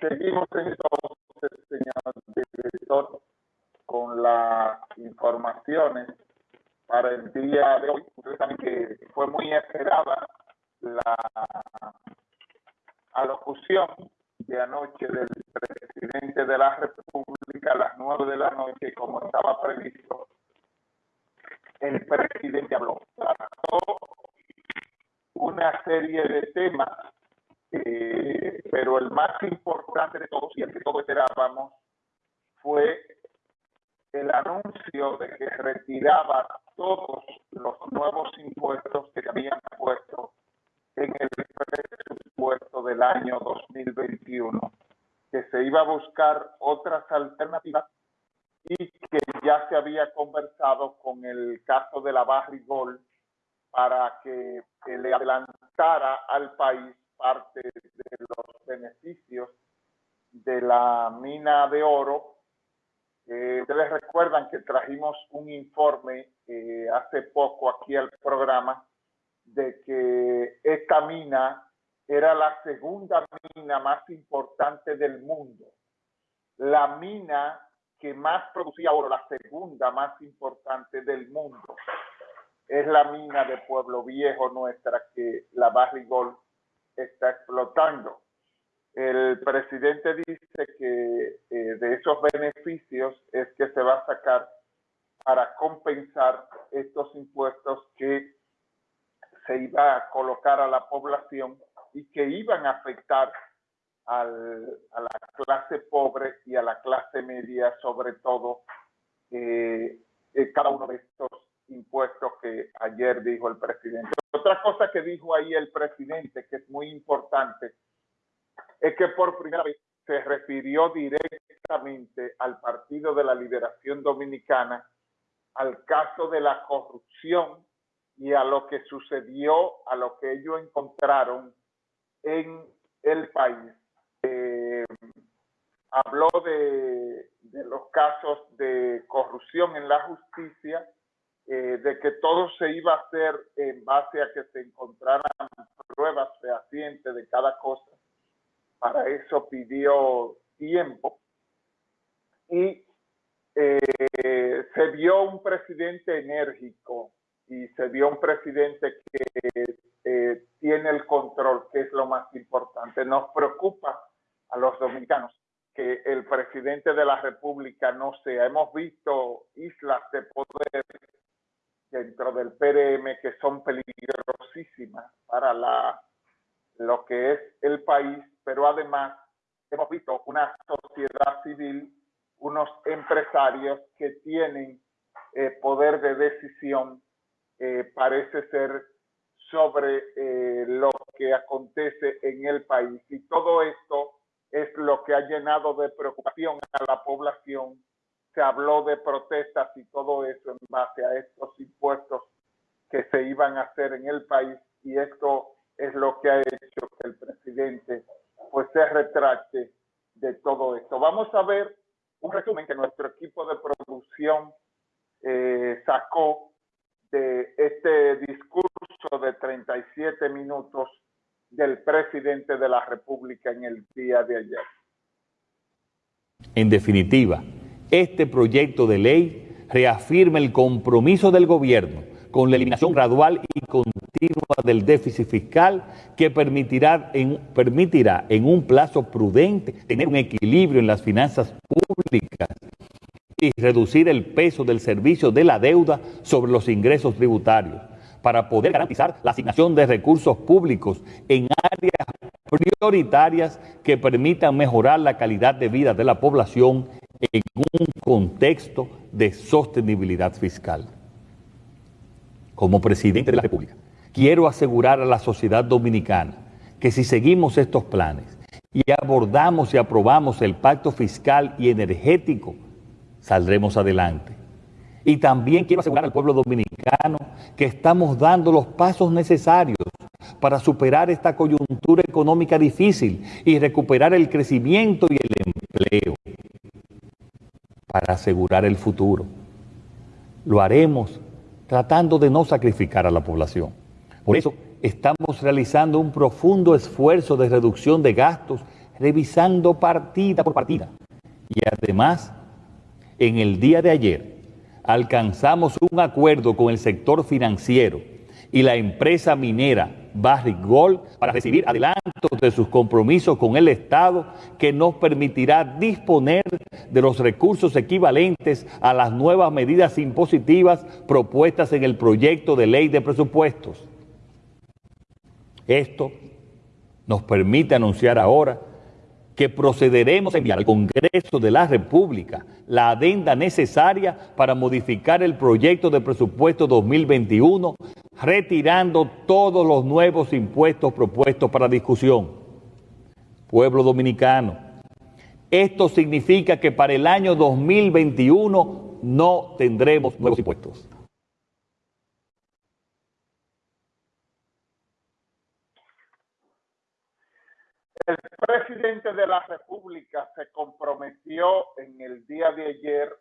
Seguimos entonces, señor director, con las informaciones para el día de hoy. Ustedes que fue muy esperada la alocución de anoche del presidente de la República a las nueve de la noche, como estaba previsto. El presidente habló, trató una serie de temas, eh, pero el más importante de todos y el que todos esperábamos fue el anuncio de que retiraba todos los nuevos impuestos que habían puesto en el presupuesto del año 2021, que se iba a buscar otras alternativas y que ya se había conversado con el caso de la Barrigol para que, le adelantara al país parte de los beneficios de la mina de oro. Eh, ustedes recuerdan que trajimos un informe eh, hace poco aquí al programa de que esta mina era la segunda mina más importante del mundo. La mina que más producía oro, la segunda más importante del mundo, es la mina de Pueblo Viejo nuestra que la Barrigol está explotando. El presidente dice que eh, de esos beneficios es que se va a sacar para compensar estos impuestos que se iba a colocar a la población y que iban a afectar a la clase pobre y a la clase media, sobre todo, eh, eh, cada uno de estos impuestos que ayer dijo el presidente. Otra cosa que dijo ahí el presidente, que es muy importante, es que por primera vez se refirió directamente al Partido de la Liberación Dominicana, al caso de la corrupción y a lo que sucedió, a lo que ellos encontraron en el país. Eh, habló de, los casos de corrupción en la justicia, eh, de que todo se iba a hacer en base a que se encontraran pruebas fehacientes de cada cosa. Para eso pidió tiempo. Y eh, se vio un presidente enérgico y se vio un presidente que eh, tiene el control, que es lo más importante. Nos preocupa a los dominicanos que el presidente de la República no sea. Hemos visto islas de poder dentro del PRM que son peligrosísimas para la, lo que es el país, pero además hemos visto una sociedad civil, unos empresarios que tienen eh, poder de decisión eh, parece ser sobre eh, lo que acontece en el país. Y todo esto es lo que ha llenado de preocupación a la población. Se habló de protestas y todo eso en base a estos impuestos que se iban a hacer en el país y esto es lo que ha hecho que el presidente pues se retracte de todo esto. Vamos a ver un resumen que nuestro equipo de producción eh, sacó de este discurso de 37 minutos del presidente de la República en el día de ayer. En definitiva, este proyecto de ley reafirma el compromiso del gobierno con la eliminación gradual y continua del déficit fiscal que permitirá en, un plazo prudente tener un equilibrio en las finanzas públicas y reducir el peso del servicio de la deuda sobre los ingresos tributarios para poder garantizar la asignación de recursos públicos en áreas prioritarias que permitan mejorar la calidad de vida de la población en un contexto de sostenibilidad fiscal. Como presidente de la República, quiero asegurar a la sociedad dominicana que si seguimos estos planes y abordamos y aprobamos el pacto fiscal y energético saldremos adelante. Y también quiero asegurar al pueblo dominicano que estamos dando los pasos necesarios para superar esta coyuntura económica difícil y recuperar el crecimiento y el para asegurar el futuro. Lo haremos tratando de no sacrificar a la población. Por eso estamos realizando un profundo esfuerzo de reducción de gastos revisando partida por partida. Y además, en el día de ayer, alcanzamos un acuerdo con el sector financiero y la empresa minera Barrick Gold para recibir adelantos de sus compromisos con el Estado que nos permitirá disponer de los recursos equivalentes a las nuevas medidas impositivas propuestas en el proyecto de ley de presupuestos. Esto nos permite anunciar ahora que procederemos a enviar al Congreso de la República la adenda necesaria para modificar el proyecto de presupuesto 2021, retirando todos los nuevos impuestos propuestos para discusión. Pueblo dominicano, esto significa que para el año 2021 no tendremos nuevos impuestos. El presidente de la República se comprometió en el día de ayer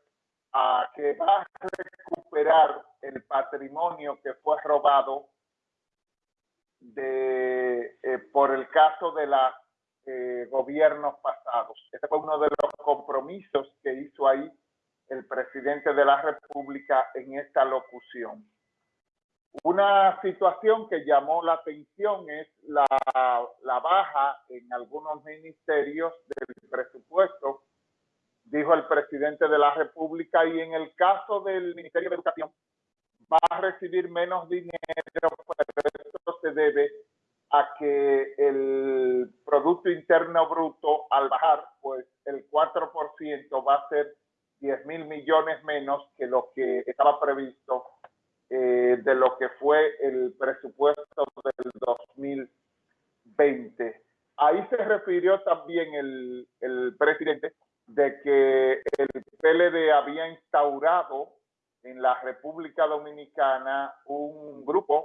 a que va a recuperar el patrimonio que fue robado de, eh, por el caso de los eh, gobiernos pasados. Ese fue uno de los compromisos que hizo ahí el presidente de la República en esta locución. Una situación que llamó la atención es la, baja en algunos ministerios del presupuesto, dijo el presidente de la República, y en el caso del Ministerio de Educación va a recibir menos dinero, pero esto se debe a que el Producto Interno Bruto al bajar, pues el 4% va a ser 10 mil millones menos que lo que estaba previsto eh, de lo que fue el presupuesto del 2020. Ahí se refirió también el, el presidente de que el PLD había instaurado en la República Dominicana un grupo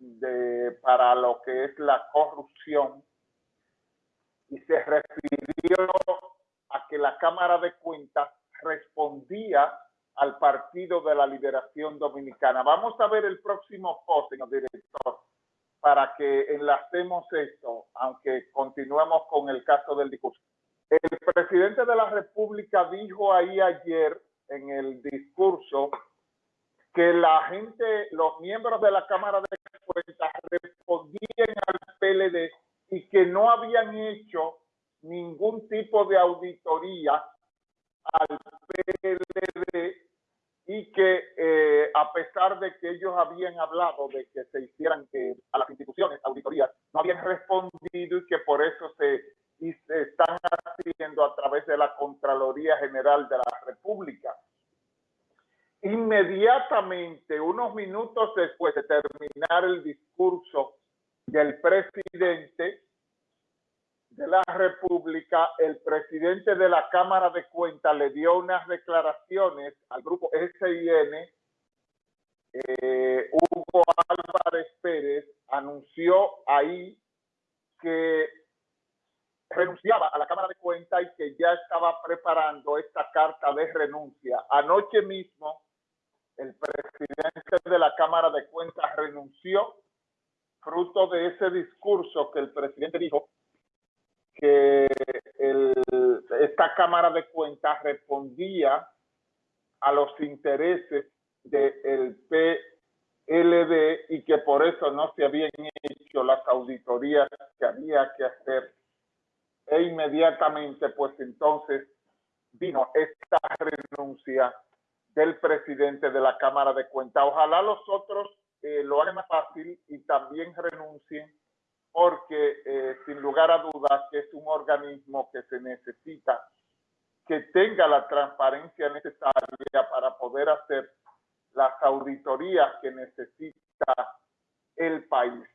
de, para lo que es la corrupción y se refirió a que la Cámara de Cuentas respondía al Partido de la Liberación Dominicana. Vamos a ver el próximo post, señor director, para que enlacemos esto, aunque continuemos con el caso del discurso. El presidente de la República dijo ahí ayer en el discurso que la gente, los miembros de la Cámara de Cuentas respondían al PLD y que no habían hecho ningún tipo de auditoría al PLD y que eh, a pesar de que ellos habían hablado de que se hicieran que a las instituciones auditorías, no habían respondido y que por eso se, se están haciendo a través de la Contraloría General de la República. Inmediatamente, unos minutos después de terminar el discurso del presidente, de la República, el presidente de la Cámara de Cuentas le dio unas declaraciones al grupo SIN. Eh, Hugo Álvarez Pérez anunció ahí que renunciaba a la Cámara de Cuentas y que ya estaba preparando esta carta de renuncia. Anoche mismo, el presidente de la Cámara de Cuentas renunció, fruto de ese discurso que el presidente dijo que esta Cámara de Cuentas respondía a los intereses del PLD y que por eso no se habían hecho las auditorías que había que hacer. E inmediatamente, pues entonces vino esta renuncia del presidente de la Cámara de Cuentas. Ojalá los otros eh, lo hagan más fácil y también renuncien porque eh, sin lugar a dudas que es un organismo que se necesita que tenga la transparencia necesaria para poder hacer las auditorías que necesita el país.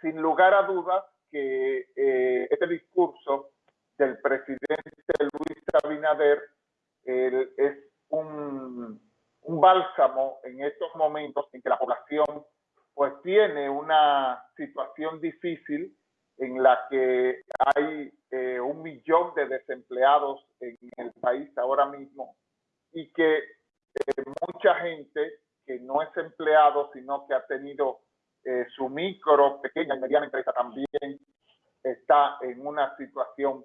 Sin lugar a dudas que eh, este discurso del presidente Luis Abinader es un, un bálsamo en estos momentos en que la población pues tiene una situación difícil en la que hay eh, un millón de desempleados en el país ahora mismo y que eh, mucha gente que no es empleado, sino que ha tenido eh, su micro, pequeña y mediana empresa también está en una situación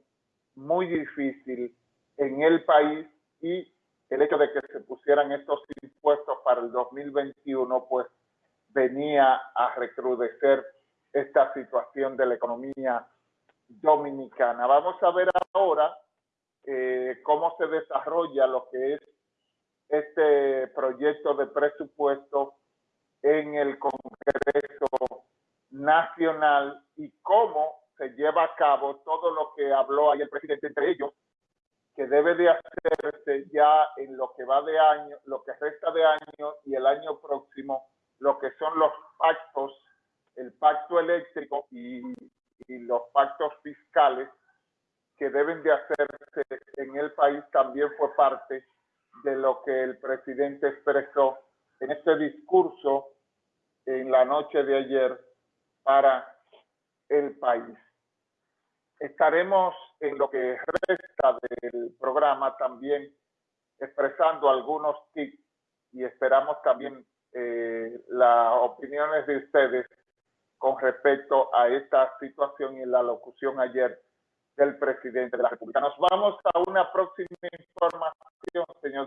muy difícil en el país y el hecho de que se pusieran estos impuestos para el 2021 pues venía a recrudecer esta situación de la economía dominicana. Vamos a ver ahora eh, cómo se desarrolla lo que es este proyecto de presupuesto en el Congreso Nacional y cómo se lleva a cabo todo lo que habló ahí el presidente, entre ellos, que debe de hacerse ya en lo que va de año, lo que resta de año y el año próximo, lo que son los pactos, el pacto eléctrico y, y los pactos fiscales que deben de hacerse en el país también fue parte de lo que el presidente expresó en este discurso en la noche de ayer para el país. Estaremos en lo que resta del programa también expresando algunos tips y esperamos también eh, las opiniones de ustedes con respecto a esta situación y la locución ayer del presidente de la República. Nos vamos a una próxima información, señor